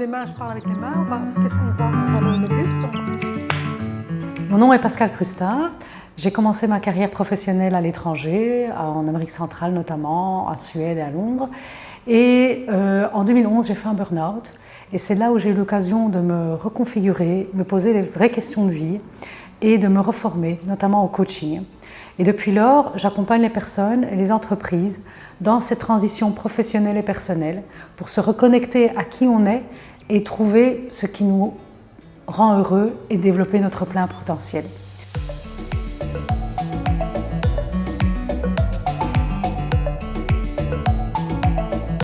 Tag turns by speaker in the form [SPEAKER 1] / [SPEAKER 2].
[SPEAKER 1] Les mains, je parle avec les mains, qu'est-ce qu'on voit? On voit le, buste
[SPEAKER 2] Mon nom est Pascal Crustin. J'ai commencé ma carrière professionnelle à l'étranger, en Amérique centrale notamment, en Suède et à Londres. Et euh, en 2011, j'ai fait un burn-out. Et c'est là où j'ai eu l'occasion de me reconfigurer, me poser les vraies questions de vie et de me reformer, notamment au coaching. Et depuis lors, j'accompagne les personnes et les entreprises dans cette transition professionnelle et personnelle pour se reconnecter à qui on est et trouver ce qui nous rend heureux et développer notre plein potentiel.